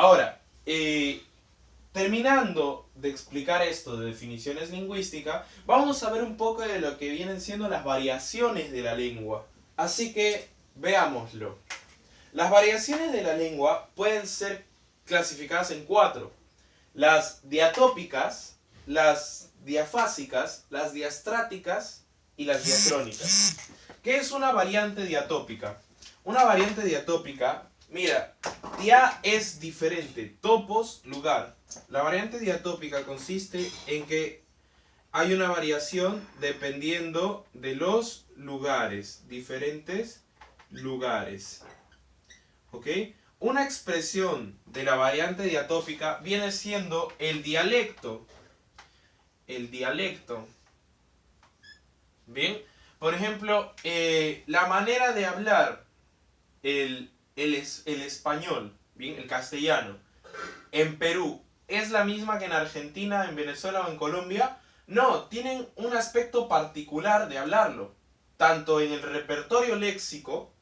Ahora, eh, terminando de explicar esto de definiciones lingüísticas, vamos a ver un poco de lo que vienen siendo las variaciones de la lengua. Así que veámoslo. Las variaciones de la lengua pueden ser clasificadas en cuatro. Las diatópicas, las diafásicas, las diastráticas y las diacrónicas. ¿Qué es una variante diatópica? Una variante diatópica, mira, dia es diferente, topos, lugar. La variante diatópica consiste en que hay una variación dependiendo de los lugares, diferentes lugares. ¿Ok? Una expresión de la variante diatópica viene siendo el dialecto. El dialecto. Bien, por ejemplo, eh, la manera de hablar el, el, el español, bien, el castellano, en Perú, ¿es la misma que en Argentina, en Venezuela o en Colombia? No, tienen un aspecto particular de hablarlo. Tanto en el repertorio léxico,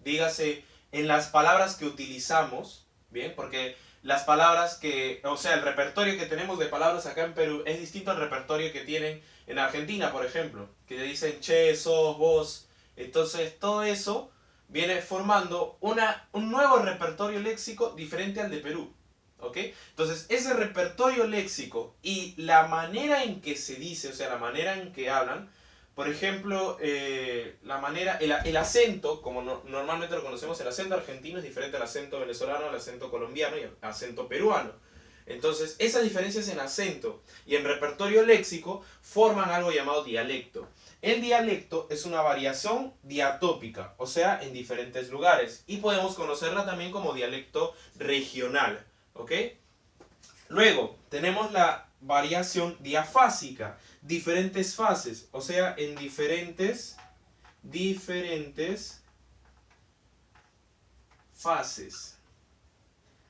dígase en las palabras que utilizamos, ¿bien? Porque las palabras que, o sea, el repertorio que tenemos de palabras acá en Perú es distinto al repertorio que tienen en Argentina, por ejemplo, que dicen che, sos, vos. Entonces, todo eso viene formando una, un nuevo repertorio léxico diferente al de Perú. Entonces, ese repertorio léxico y la manera en que se dice, o sea, la manera en que hablan, por ejemplo, eh, la manera, el, acento, como normalmente lo conocemos, el acento argentino es diferente al acento venezolano, al acento colombiano y al acento peruano. Entonces, esas diferencias en acento y en repertorio léxico forman algo llamado dialecto. El dialecto es una variación diatópica, o sea, en diferentes lugares. Y podemos conocerla también como dialecto regional. ¿Ok? Luego, tenemos la variación diafásica diferentes fases, o sea, en diferentes, diferentes fases.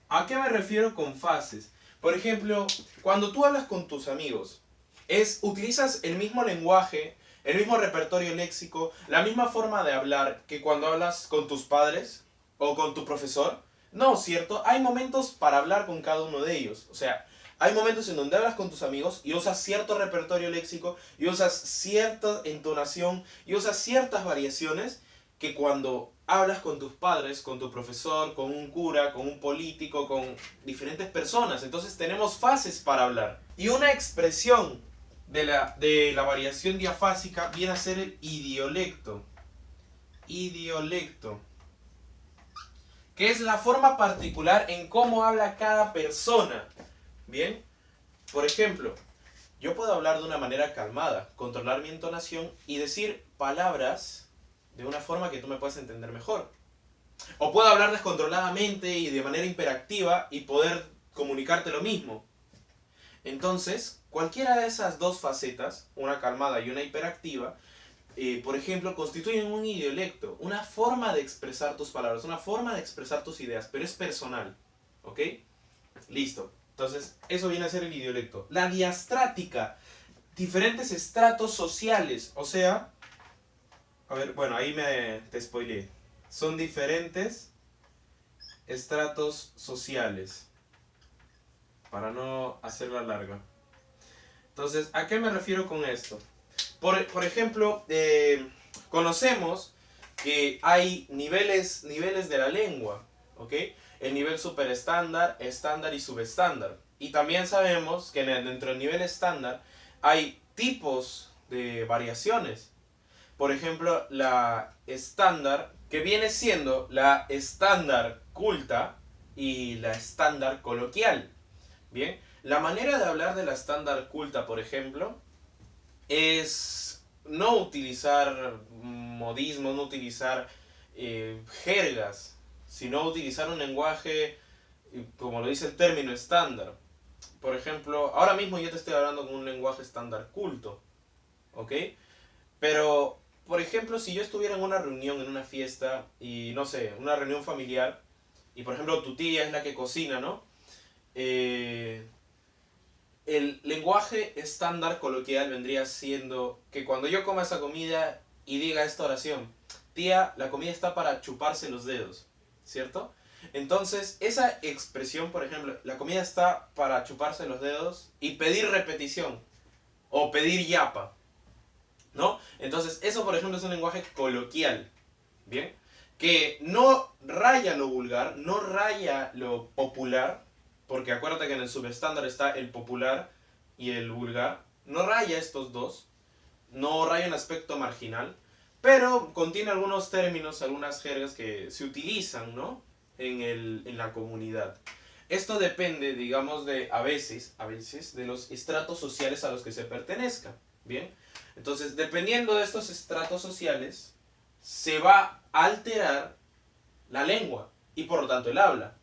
¿A qué me refiero con fases? Por ejemplo, cuando tú hablas con tus amigos, es, utilizas el mismo lenguaje, el mismo repertorio léxico, la misma forma de hablar que cuando hablas con tus padres o con tu profesor. No, ¿cierto? Hay momentos para hablar con cada uno de ellos. O sea, hay momentos en donde hablas con tus amigos y usas cierto repertorio léxico y usas cierta entonación y usas ciertas variaciones que cuando hablas con tus padres, con tu profesor, con un cura, con un político, con diferentes personas. Entonces tenemos fases para hablar. Y una expresión de la, de la variación diafásica viene a ser el idiolecto. Idiolecto. Que es la forma particular en cómo habla cada persona. Bien, por ejemplo, yo puedo hablar de una manera calmada, controlar mi entonación y decir palabras de una forma que tú me puedas entender mejor. O puedo hablar descontroladamente y de manera hiperactiva y poder comunicarte lo mismo. Entonces, cualquiera de esas dos facetas, una calmada y una hiperactiva, eh, por ejemplo, constituyen un idiolecto, una forma de expresar tus palabras, una forma de expresar tus ideas, pero es personal. ¿Ok? Listo. Entonces, eso viene a ser el idiolecto. La diastrática, diferentes estratos sociales, o sea, a ver, bueno, ahí me te spoileé. Son diferentes estratos sociales, para no hacerla larga. Entonces, ¿a qué me refiero con esto? Por, por ejemplo, eh, conocemos que hay niveles, niveles de la lengua, ¿ok? el nivel super estándar, estándar y subestándar. Y también sabemos que dentro del nivel estándar hay tipos de variaciones. Por ejemplo, la estándar, que viene siendo la estándar culta y la estándar coloquial. Bien, la manera de hablar de la estándar culta, por ejemplo, es no utilizar modismos, no utilizar eh, jergas, sino utilizar un lenguaje, como lo dice el término, estándar. Por ejemplo, ahora mismo yo te estoy hablando con un lenguaje estándar culto, ¿ok? Pero, por ejemplo, si yo estuviera en una reunión, en una fiesta, y no sé, una reunión familiar, y por ejemplo tu tía es la que cocina, ¿no? Eh, el lenguaje estándar coloquial vendría siendo que cuando yo coma esa comida y diga esta oración, tía, la comida está para chuparse los dedos. ¿cierto? Entonces, esa expresión, por ejemplo, la comida está para chuparse los dedos y pedir repetición o pedir yapa. ¿No? Entonces, eso, por ejemplo, es un lenguaje coloquial. ¿Bien? Que no raya lo vulgar, no raya lo popular, porque acuérdate que en el subestándar está el popular y el vulgar. No raya estos dos, no raya en aspecto marginal, pero contiene algunos términos, algunas jergas que se utilizan, ¿no? En, el, en la comunidad. Esto depende, digamos, de a veces, a veces, de los estratos sociales a los que se pertenezca. Bien, entonces, dependiendo de estos estratos sociales, se va a alterar la lengua y por lo tanto el habla.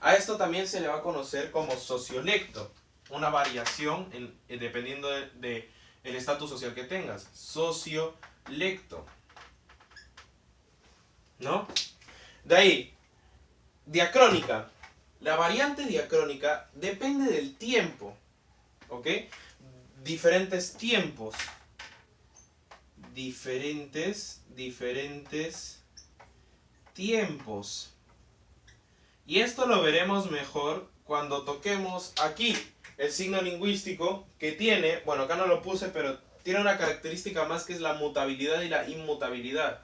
A esto también se le va a conocer como sociolecto, una variación en, dependiendo del de, el estatus social que tengas. Sociolecto. ¿No? De ahí, diacrónica. La variante diacrónica depende del tiempo. ¿Ok? Diferentes tiempos. Diferentes, diferentes tiempos. Y esto lo veremos mejor cuando toquemos aquí el signo lingüístico que tiene, bueno acá no lo puse, pero tiene una característica más que es la mutabilidad y la inmutabilidad.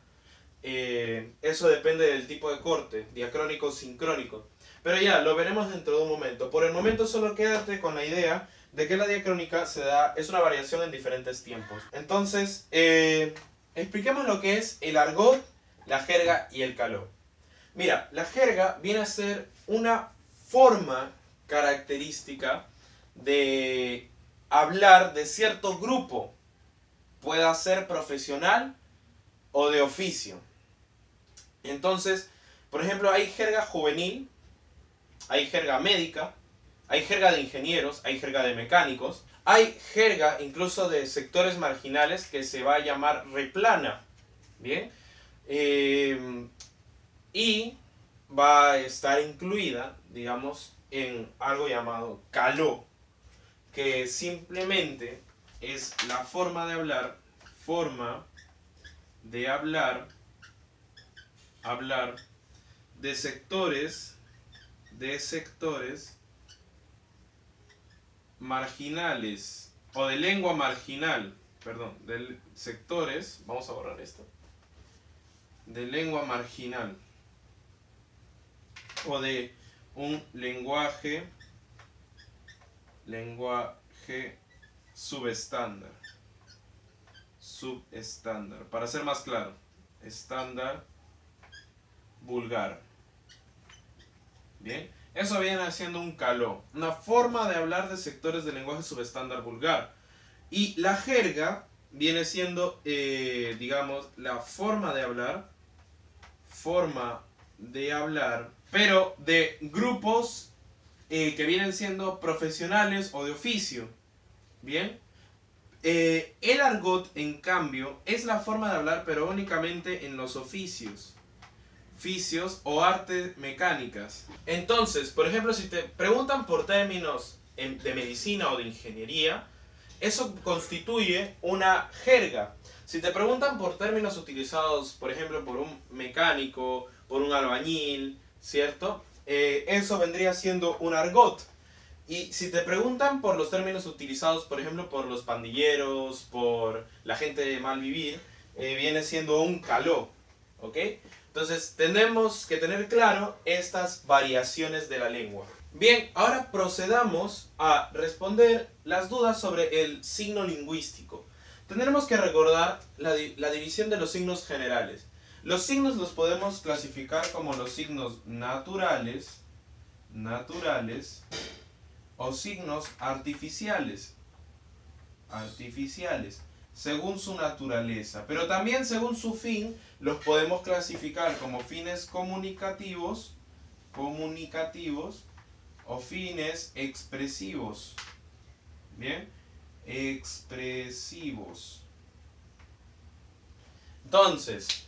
Eh, eso depende del tipo de corte, diacrónico sincrónico. Pero ya, lo veremos dentro de un momento. Por el momento solo quédate con la idea de que la diacrónica se da, es una variación en diferentes tiempos. Entonces, eh, expliquemos lo que es el argot, la jerga y el caló. Mira, la jerga viene a ser una forma característica de hablar de cierto grupo. Pueda ser profesional o de oficio. Entonces, por ejemplo, hay jerga juvenil, hay jerga médica, hay jerga de ingenieros, hay jerga de mecánicos, hay jerga incluso de sectores marginales que se va a llamar replana. Bien. Eh, y va a estar incluida, digamos, en algo llamado caló, que simplemente es la forma de hablar, forma de hablar, hablar de sectores de sectores marginales o de lengua marginal, perdón, de sectores, vamos a borrar esto, de lengua marginal o de un lenguaje, lenguaje subestándar, subestándar, para ser más claro, estándar vulgar. Bien, eso viene siendo un caló, una forma de hablar de sectores del lenguaje subestándar vulgar. Y la jerga viene siendo, eh, digamos, la forma de hablar, forma de hablar, pero de grupos eh, que vienen siendo profesionales o de oficio. Bien, eh, el argot, en cambio, es la forma de hablar, pero únicamente en los oficios oficios o artes mecánicas. Entonces, por ejemplo, si te preguntan por términos de medicina o de ingeniería, eso constituye una jerga. Si te preguntan por términos utilizados, por ejemplo, por un mecánico, por un albañil, ¿cierto? Eh, eso vendría siendo un argot. Y si te preguntan por los términos utilizados, por ejemplo, por los pandilleros, por la gente de mal vivir, eh, viene siendo un caló, ¿ok? Entonces tenemos que tener claro estas variaciones de la lengua. Bien, ahora procedamos a responder las dudas sobre el signo lingüístico. Tendremos que recordar la, división de los signos generales. Los signos los podemos clasificar como los signos naturales, naturales o signos artificiales, artificiales según su naturaleza, pero también según su fin los podemos clasificar como fines comunicativos, comunicativos o fines expresivos. Bien, expresivos. Entonces,